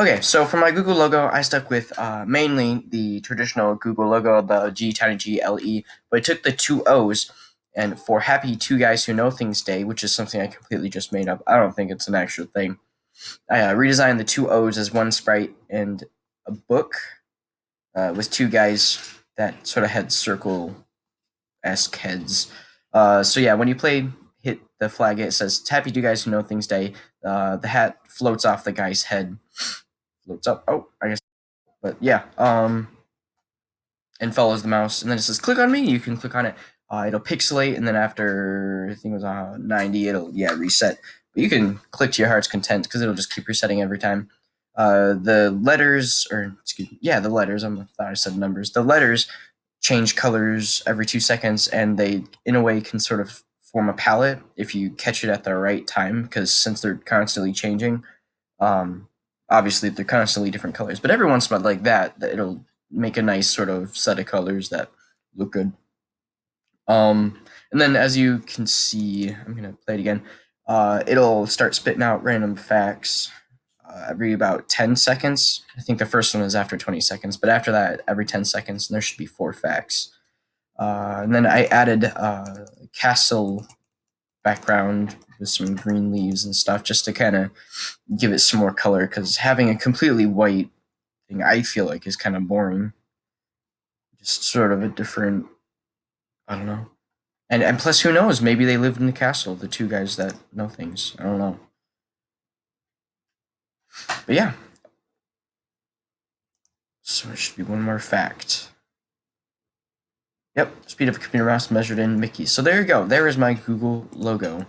Okay, so for my Google logo, I stuck with uh, mainly the traditional Google logo, the G, tiny G, L, E, but I took the two O's, and for Happy Two Guys Who Know Things Day, which is something I completely just made up, I don't think it's an actual thing, I uh, redesigned the two O's as one sprite and a book uh, with two guys that sort of had circle-esque heads. Uh, so yeah, when you play hit the flag, it says Happy Two Guys Who Know Things Day. Uh, the hat floats off the guy's head floats up. Oh, I guess. But yeah, um, and follows the mouse, and then it says click on me. You can click on it. Uh, it'll pixelate, and then after I think it was uh, 90, it'll yeah reset. But you can click to your heart's content because it'll just keep resetting every time. Uh, the letters, or excuse me, yeah, the letters. I thought I said numbers. The letters change colors every two seconds, and they, in a way, can sort of form a palette if you catch it at the right time. Because since they're constantly changing, um, obviously they're constantly different colors, but every once in a while like that, it'll make a nice sort of set of colors that look good. Um, and then as you can see, I'm gonna play it again. Uh, it'll start spitting out random facts uh, every about 10 seconds. I think the first one is after 20 seconds, but after that, every 10 seconds, there should be four facts. Uh, and then I added uh, castle background with some green leaves and stuff just to kind of give it some more color because having a completely white thing I feel like is kind of boring. Just sort of a different, I don't know. And, and plus, who knows? Maybe they lived in the castle, the two guys that know things. I don't know. But yeah. So it should be one more fact. Yep, speed of computer mouse measured in Mickey. So there you go. There is my Google logo.